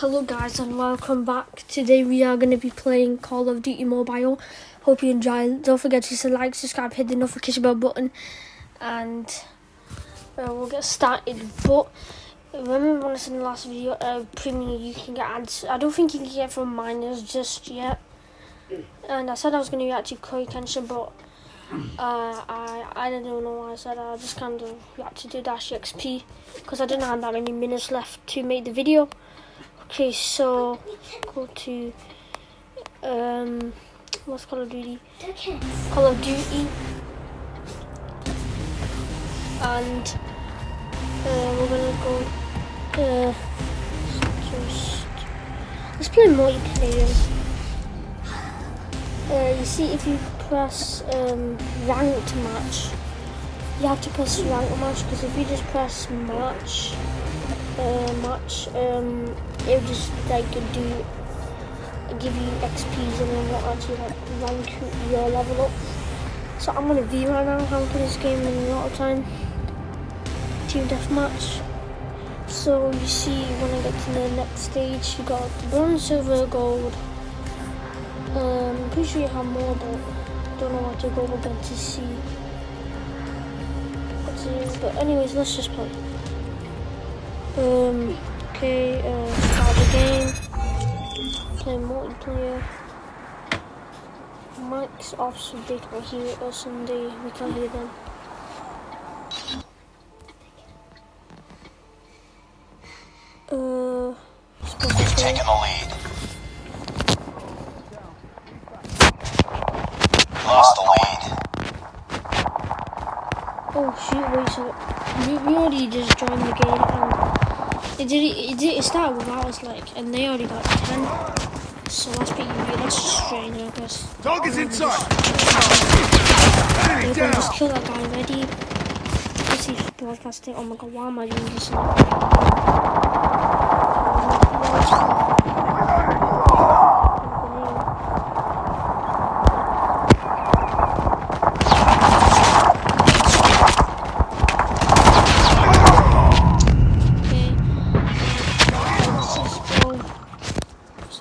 Hello guys and welcome back. Today we are going to be playing Call of Duty Mobile. Hope you enjoy. Don't forget to like, subscribe, hit the notification bell button and uh, we'll get started. But remember when I said in the last video, uh, premium you can get ads. I don't think you can get from miners just yet. And I said I was going to react to Cory Kenshin but uh, I I don't know why I said. I just kind of reacted to DashieXP because I didn't have that many minutes left to make the video. Okay, so go to um, what's Call of Duty? Call of Duty, and uh, we're gonna go. Uh, just let's play multiplayer. Uh, you see, if you press um, ranked match, you have to press ranked match because if you just press match uh, match, um, it will just like do give you XPs and then will actually like rank your level up. So I'm gonna V right now. I'm playing this game in a lot of time. Team deathmatch. So you see when I get to the next stage, you got bronze, silver, gold. Um, I'm pretty sure you have more, but don't know what to go again to see. But anyways, let's just play. Um, okay, uh, start the game. Play multiplayer. Mic's off so they can hear us and they, we can hear them. Uh, You've taken the lead. Lost the lead. Oh shoot, wait, so we, we already just joined the game it did it, did it started without us like and they already got 10. So that's pretty be that's just strain I guess. Dog is inside. We're gonna just kill that guy already. If he's broadcasting. Oh my god, why am I doing this?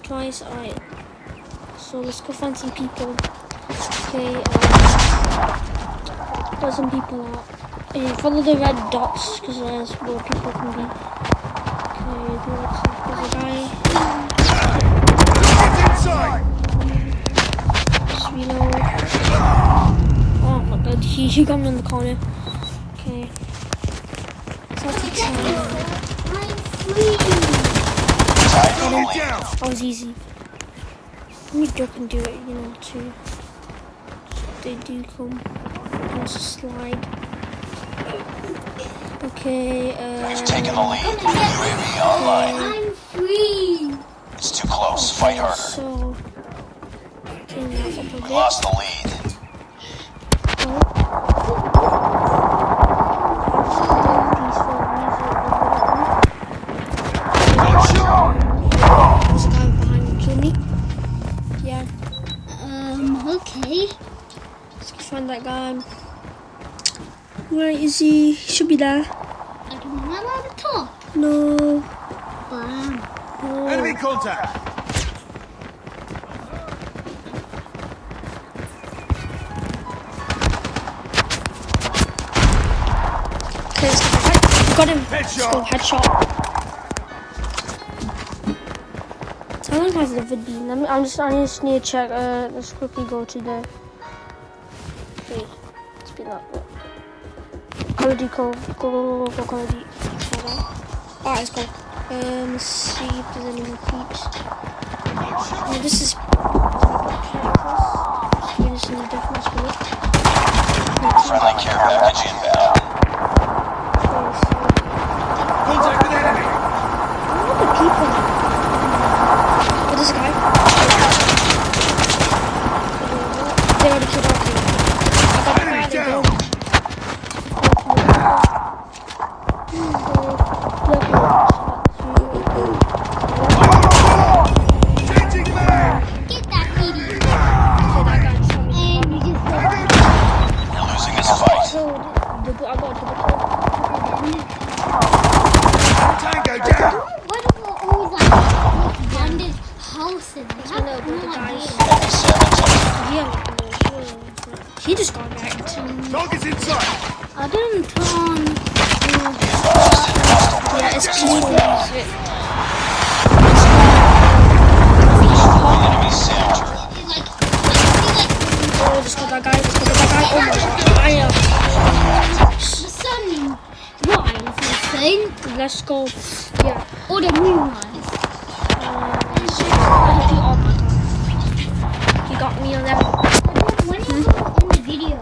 Twice. Alright. So let's go find some people. Okay. Um, there's some people out. Uh, follow the red dots because there's where people can be. Okay, there's, a guy. Just reload. Oh my god, he, he got me in the corner. Okay. So I'll take some. Tied for the down. That was easy. Let me duck and do it, you know, too. They do come. There's a slide. Okay, You've taken the uh. lead. UAV online. I'm free. It's too close. Fight harder. So. Turn that up a We lost the lead. Where is he? He should be there. I don't know I'm on the top. No. Bam. no. Enemy contact. Okay, let's go. Got him. Let's go Headshot. headshot. Someone has the vid beam. I'm just, I just need to check. Uh, let's quickly go to the. Call of Duty. Alright, let's go. Um, let's see if there's any more peeps. This is. Friendly care package inbound. I know, but the guys. Enemy SAM detected. Yeah, he just got wrecked. Target's inside. I didn't turn. Yeah, it's clean. Enemy SAM turret. Like, like, Oh, just got that guy. Just got that guy. Oh my god. I am. the sun rise, I think. Let's go. Yeah. Or the moon got me on that. When is it in the video?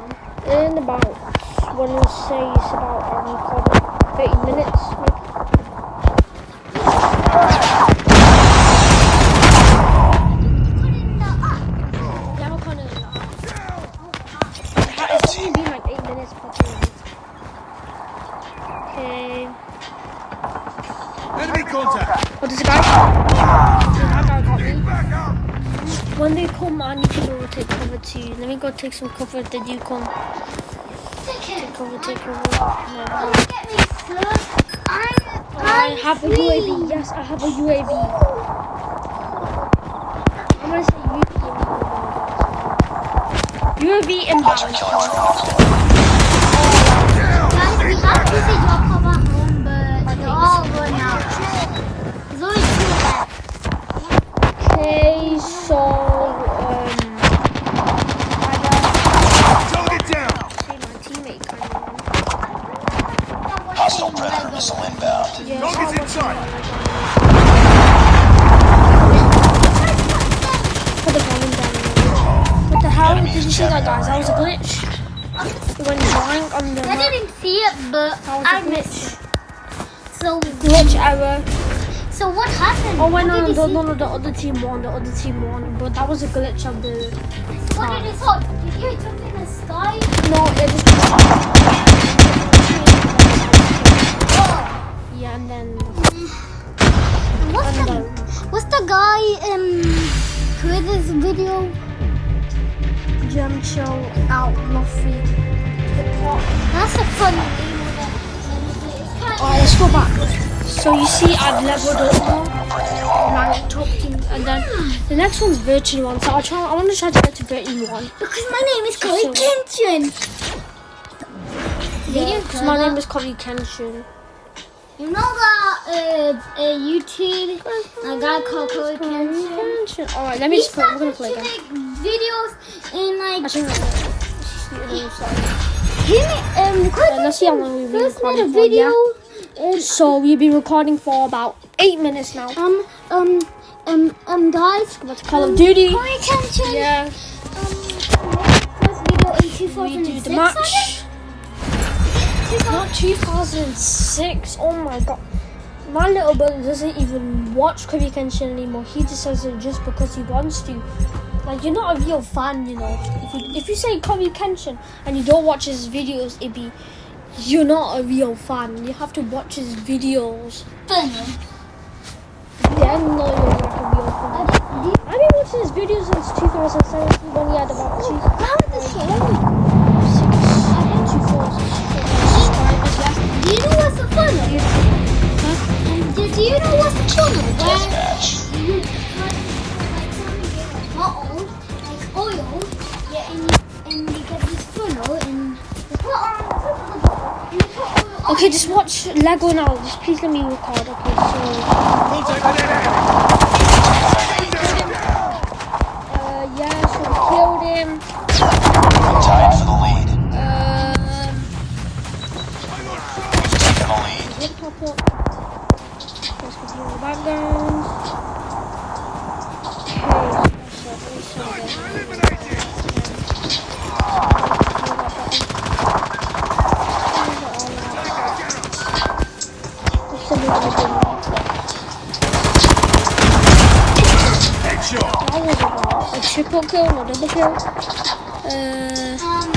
In about, when we say it's about, um, probably 30 minutes. Put it in the up. Yeah, When they come, I need to go take cover too. Let me go take some cover if they do come. Take it. Cover, take cover. No, no. Get me, sir. I'm, I I'm have a. UAV. Yes, I have a UAV. I'm gonna say UAV. UAV inbound. killer. Guys, we have to see predator missile inbound. Yeah, Target's so inside. Put the volume down. What the hell? Did you see that, guys? That was a glitch. It went blank on the I map. didn't see it, but That was I a missed it. So, Glitch error. so what happened? Oh, wait, no, did no, no, no, the other team won. The other team won. But that was a glitch of the. What did you saw? Oh, did you jump in the sky? No, it just. And then. And What's And the, what's the guy um created this video? Gem Show out. Hip. That's a fun name of it. It's kinda- Alright, let's go back. So you see, I've leveled up now. Ranked up team, and then the next one's virtual one. So I'll try. I want to try to get to virtual one. Because my name is Chloe So- Kenshin. Yeah, because my name is Covey Kenshin. You know that uh, uh, YouTube, a guy called Chloe? Kenshin. Alright, let me He just play. We're gonna play again. videos in like Actually, he um Chloe let's see how long we've been a recording for, yeah? video. uh, So we've been recording for about eight minutes now. um um um um guys. About Call of Duty. Chloe Kenshin. Yeah, Um, first video in 2006. we do the match. Not 2006. Oh my god. My little brother doesn't even watch Cory Kenshin anymore. He just says it just because he wants to. Like you're not a real fan, you know. If you if you say Cory Kenshin and you don't watch his videos, it be you're not a real fan. You have to watch his videos. Then know you're like a real fan. I've been watching his videos since 2017 when he had about two, How is this going? six, two, four, left. Do you know what's the fun? Huh? And do, do you know what's the fun? Where you put like something like bottle, like oil, yeah, and you, and you get this funnel and you put on top of the bottle and you put oil on. Okay, just watch Lego now. Just please let me record. Okay, so Contact with enemy. uh, yeah, so we killed him. Tied for The pop up? Let's continue in the background. Okay, so let me show this. Eliminated. Just send it to the Headshot. That was about a triple kill, not double kill. Uh, Um,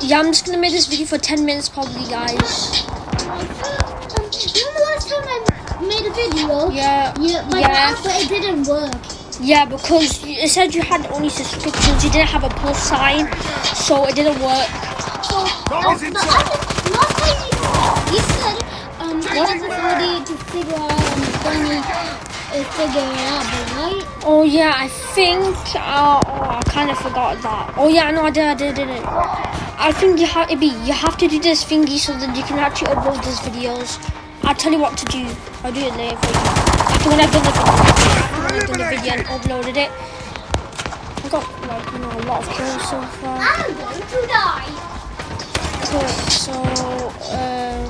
yeah, I'm just gonna make this video for 10 minutes probably, guys. You know the last time I made a video? Yeah, Yeah, but, yeah. but it didn't work. Yeah, because you- it said you had only subscriptions, you didn't have a plus sign, so it didn't work. So, um, Target's the inside. last time you, you said, um, what it ready to figure out um, funny, uh, figure it out, but right? Oh yeah, I think. Uh, oh, I kind of forgot that. Oh yeah, no, I did, I did, I did it. I think you have, be you have to do this thingy so that you can actually upload these videos. I'll tell you what to do. I'll do it later for you. After when I've done the video, I've done the video and uploaded it. I got like you know a lot of kills so far. I'm going to die. Cool. So um,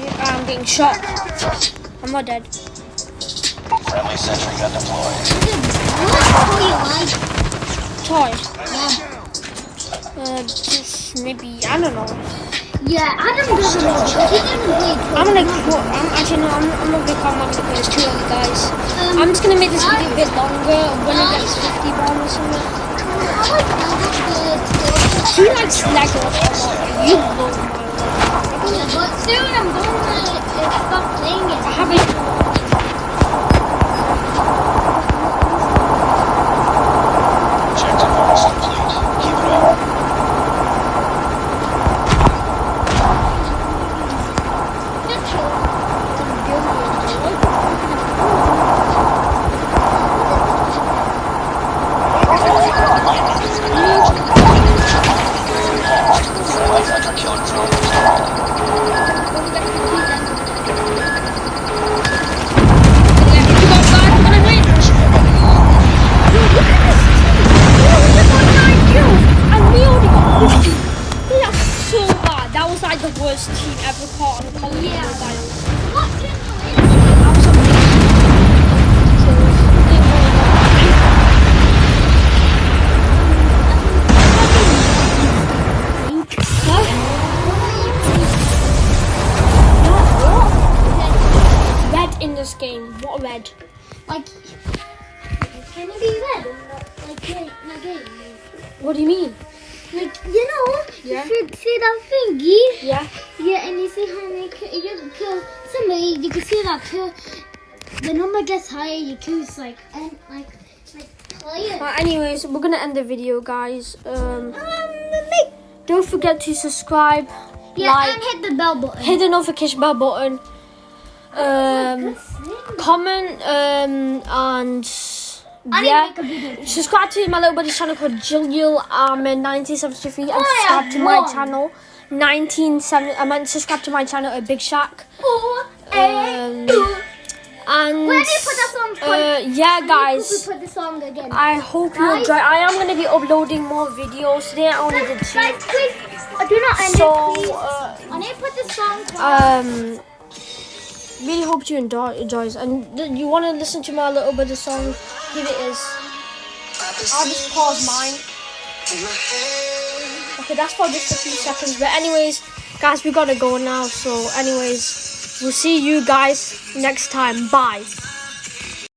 yeah, I'm getting shot. I'm not dead. Friendly sentry gun deployed. Toy. Yeah. Uh, just maybe I don't know. Yeah, Adam doesn't know. He didn't play I'm gonna. qu- I'm actually no. I'm, I'm not gonna call. I'm gonna play. Too early, guys. Um, I'm just gonna make this video a bit longer when it gets 50 bomb or something. How much Adam did He likes Lego. You know my Yeah, but soon I'm going to uh, stop playing it. I haven't. Worst team ever caught on of Duty Yeah. In the That was Red in this game. What red? Like, can it be red? or not? Like, in the game? What do you mean? Like, you know, Yeah. you should see that thingy. Yeah. Yeah, and you see how many kill, you kill somebody, you can see that kill. The number gets higher, you kill like, and like, like, players. But anyways, we're gonna end the video, guys. Um, Um, don't forget to subscribe, yeah, like, and hit the bell button. hit the notification bell button, um, comment, um, and yeah. a video. Subscribe to my little buddy's channel called Jilliel Ahmed 1973 and Oh, yeah, subscribe to my channel 1970 I meant subscribe to my channel at Big Shack. Four, Um. And Where do you put that song? uh, yeah guys, put the song again. I hope you enjoy I am gonna be uploading more videos today. I only did two. Guys, please, uh, do not end So it, please. uh, I need to put the song. um really hope you enjoy enjoys and you want to listen to my little bit of song? Here it is. I'll just pause mine. Okay that's for just a few seconds. But anyways guys we gotta go now. So anyways we'll see you guys next time. Bye